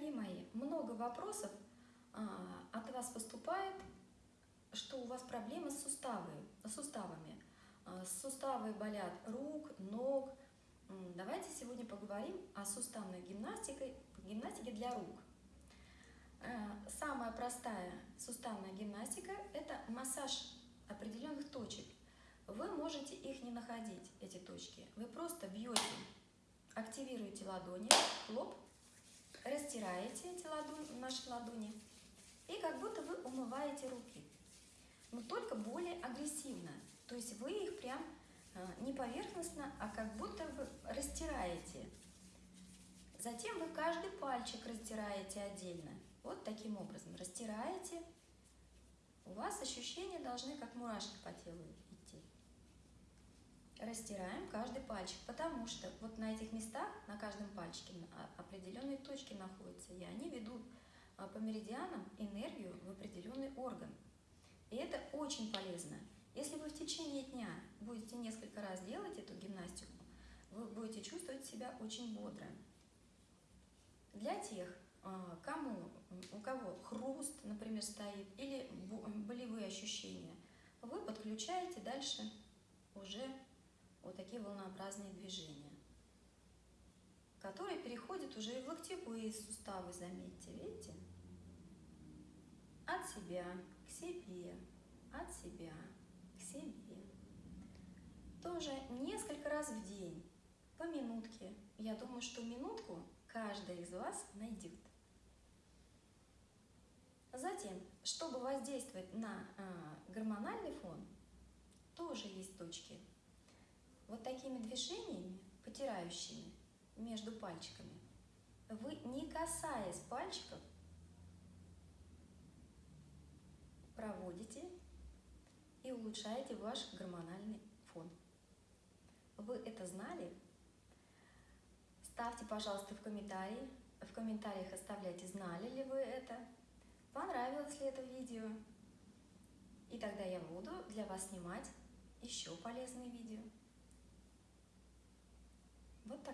Дорогие мои, много вопросов а, от вас поступает, что у вас проблемы с, суставы, с суставами. А, суставы болят рук, ног. Давайте сегодня поговорим о суставной гимнастике, гимнастике для рук. А, самая простая суставная гимнастика – это массаж определенных точек. Вы можете их не находить, эти точки. Вы просто бьете, активируете ладони, лоб, растираете эти ладони, наши ладони и как будто вы умываете руки, но только более агрессивно. То есть вы их прям э, не поверхностно, а как будто вы растираете. Затем вы каждый пальчик растираете отдельно. Вот таким образом растираете. У вас ощущения должны как мурашки по телу идти растираем каждый пальчик, потому что вот на этих местах, на каждом пальчике определенные точки находятся, и они ведут а, по меридианам энергию в определенный орган. И это очень полезно. Если вы в течение дня будете несколько раз делать эту гимнастику, вы будете чувствовать себя очень бодро. Для тех, а, кому, у кого хруст, например, стоит, или болевые ощущения, вы подключаете дальше уже вот такие волнообразные движения, которые переходят уже и в локтевые суставы, заметьте, видите? От себя к себе, от себя к себе. Тоже несколько раз в день, по минутке. Я думаю, что минутку каждый из вас найдет. Затем, чтобы воздействовать на а, гормональный фон, тоже есть точки вот такими движениями, потирающими между пальчиками, вы, не касаясь пальчиков, проводите и улучшаете ваш гормональный фон. Вы это знали? Ставьте, пожалуйста, в комментарии. В комментариях оставляйте, знали ли вы это, понравилось ли это видео. И тогда я буду для вас снимать еще полезные видео.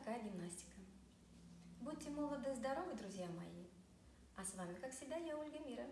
Такая гимнастика. Будьте молоды и здоровы, друзья мои. А с вами, как всегда, я, Ольга Мира.